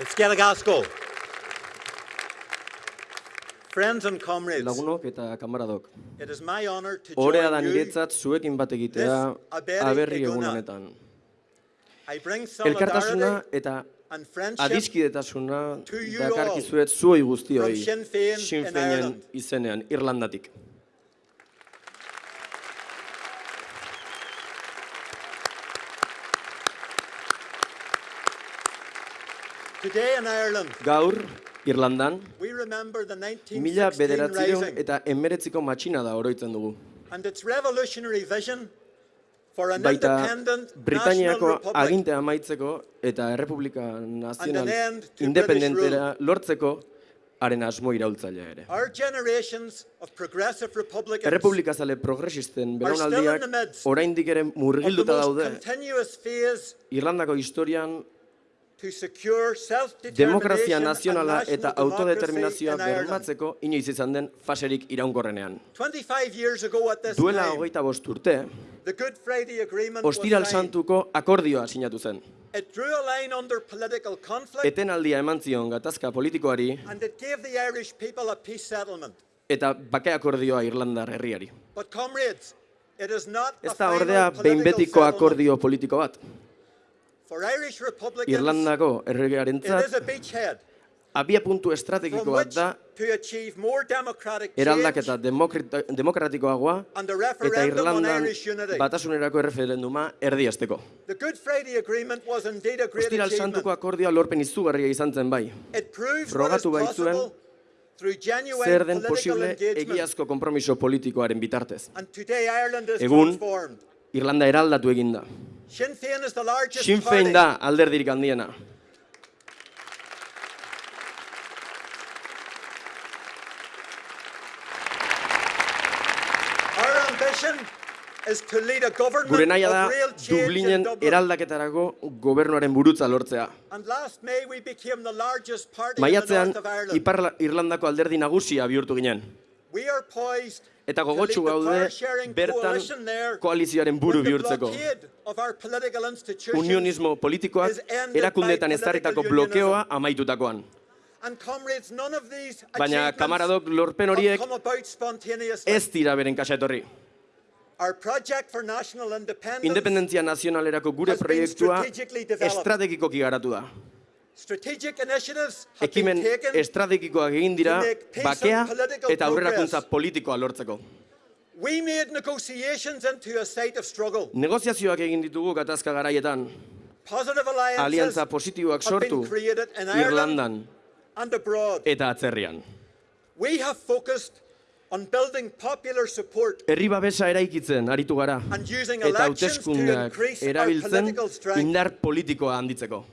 It's Gasko. Friends and comrades, Lagunok eta kamaradok. Horea da niretzat zuekin bat egitea aberri egun honetan. Elkartasuna eta adiskidetasuna dakarkizuet from guztioi Sinn Féin Sinn in Féinen izenean, Irlandatik. Today in Ireland, Gaur, Irlandan, mila 1916 bederatzireun Rising eta emeretziko matxina da oroitzen dugu. Baita republic agintea amaitzeko eta Errepublika Nazional independentera lortzeko haren asmo iraultzailea ere. Errepublika zale progresisten belaunaldiak midst oraindik ere murgilduta daude Irlandako historian demokrazia nazionala eta autodeterminazioa bermatzeko inoiz izan den faserik iraunkorrenean. 25 years ago at this Duela hogeita bost urte, Ostiral. Santuko akordioa sinatu zen. Etenaldia eman zion gatazka politikoari eta bake akordioa Irlandar herriari. Ez da ordea behin betiko akordio politiko bat. Irlandako erregearentzat abia puntu from estrategiko bat which da eraldaketa demokratikoagoa eta Irlandan batasunerako erreferenduma great Ostiral. Santuko akordioa lorpen izugarria izan zen bai. Frogatu baitzuen Zer den posible egiazko kompromiso politikoaren bitartez. Egun-. Irlanda eraldatu eginda. Sinn Féin da alderdirik handiena. Gure nahia da Dublinen in Dublin. eraldaketarako gobernuaren burutza lortzea. Maiatzean. Ipar Irlandako alderdi nagusia bihurtu ginen. Eta gogotsu gaude bertan koalizioaren buru bihurtzeko. Unionismo politikoak by ezarritako blokeoa amaitutakoan. Baina kamaradok lorpen horiek ez dira beren kasa etorri. Independentzia nazionalerako gure proiektua estrategikoki garatu da. Strategic initiatives have Ekimen estrategikoak egin dira bakea eta aurrerakuntza politikoa lortzeko. Negoziazioak egin ditugu gatazka garaietan, aliantza positiboak sortu Irlandan eta atzerrian. Herri babesa eraikitzen aritu gara eta hauteskundeak erabiltzen indar politikoa handitzeko.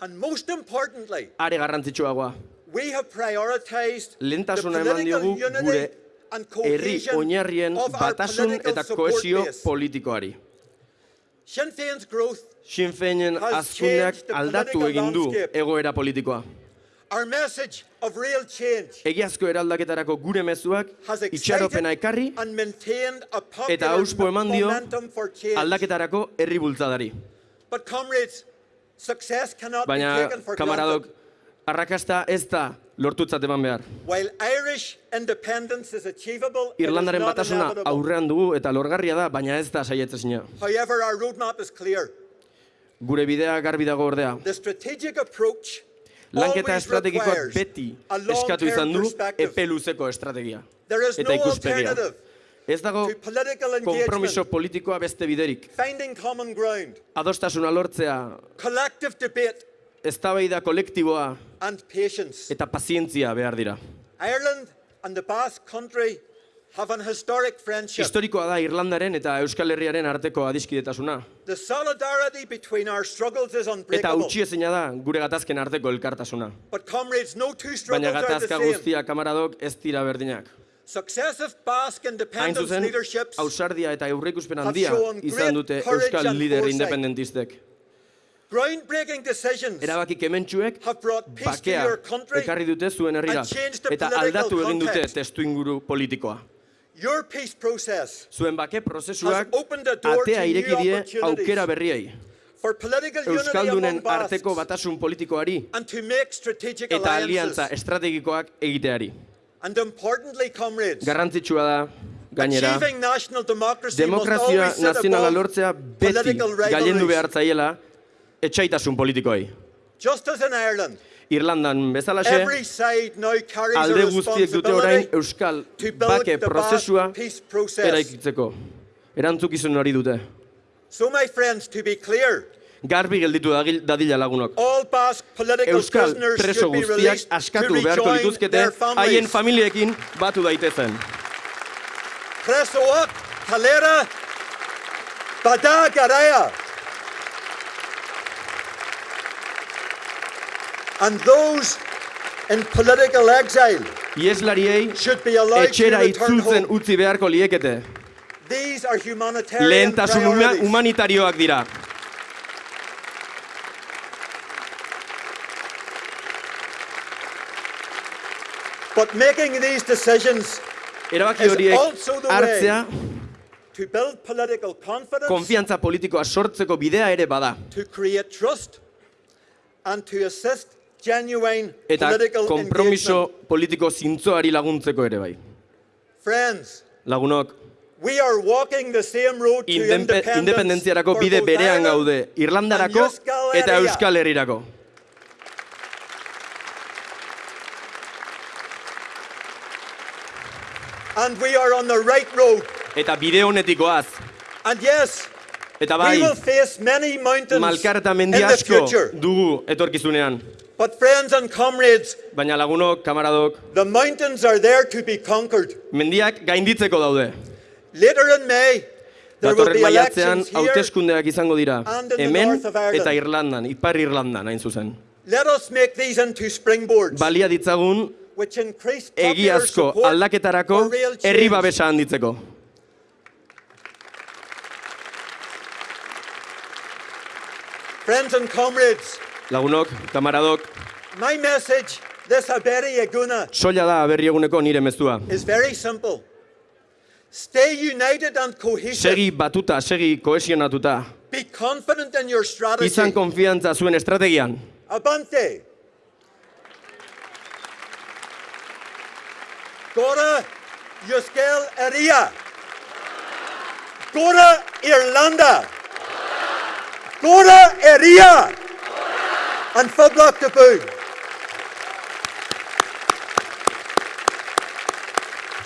And most importantly, Are garrantzitsuagoa, we have prioritized the Lehentasuna eman diogu gure herri oinarrien batasun eta kohesio politikoari. Sinn Féinen the aldatu egin du egoera politikoa. our message of real change, Egiazko eraldaketarako gure mezuak itxaropena ekarri eta auspo eman dio aldaketarako herri bultzadari. Baina, kamaradok, arrakasta ez da lortutzat eman behar. Irlandaren batasuna aurrean dugu eta lorgarria da, baina ez da clear. Gure bidea garbi dago ordea. Lanketa estrategikoak beti eskatu izan du perspective. epe luzeko estrategia. Eta ikuspegia. Ez dago engagement, politikoa beste biderik. Adostasuna lortzea, eztabaida kolektiboa eta pazientzia behar dira. Ireland and the Basque Country have an historic friendship. Historikoa da Irlandaren eta Euskal Herriaren arteko adiskidetasuna. The solidarity between our struggles is Eta unbreakable. utxiezina da gure gatazken arteko elkartasuna. But comrades, no two Baina struggles the gatazka guztia kamaradok ez dira berdinak. Successive Basque Hain zuzen, ausardia eta aurreikuspen handia izan dute Euskal lider independentistek. Erabaki kementsuek bakea ekarri dute zuen herrira eta aldatu egin dute testu inguru politikoa. Your peace process Zuen bake prozesuak atea ireki die aukera berriei. Euskaldunen arteko batasun politikoari eta aliantza estrategikoak egiteari. And importantly, comrades, Garrantzitsua da, gainera, demokrazia nazionala lortzea beti gailendu rivalries. behar zaiela etxaitasun politikoei. Just as in Ireland, Irlandan bezalaxe, alde guztiek dute orain euskal bake prozesua eraikitzeko. Erantzukizun hori dute. So, my friends, to be clear, Garbi gelditu dadila lagunok. Euskal preso guztiak askatu beharko dituzkete haien familiekin batu daitezen. Presoak, Kalera, Bada Garaya. And those in political exile Ieslariei etxera itzultzen utzi beharko liekete. Lehentasun humanitarioak dira. But making these decisions Erabaki horiek hartzea konfiantza politikoa sortzeko bidea ere bada. Eta engagement. politiko zintzoari laguntzeko ere bai. Friends, Lagunok, we are walking the same road to indepe- independence independentziarako bide berean gaude, Irlandarako eta. Euskal Herrirako. And we are on the right road. Eta bide honetik goaz. And yes, Eta we bai, will face many mountains malkar eta mendi asko dugu etorkizunean. But friends and comrades, Baina lagunok, kamaradok, the mountains are there to be conquered. mendiak gainditzeko daude. Later in May, Datorren maiatzean hauteskundeak izango dira. Hemen eta Irlandan, Ipar Irlandan hain zuzen. Let us make these into springboards, Balia ditzagun egiazko aldaketarako herri babesa handitzeko. Friends and comrades, Lagunok, kamaradok, my message this Aberi Aguna soila da berri eguneko nire mezua. is very simple. Stay united and cohesive. Segi batuta, segi kohesionatuta. Be confident in your strategy. Izan konfiantza zuen estrategian. Abante. Dora, Juskel Eria. Dora, Irlanda. Kåre Eria. En fabelaktig bygd.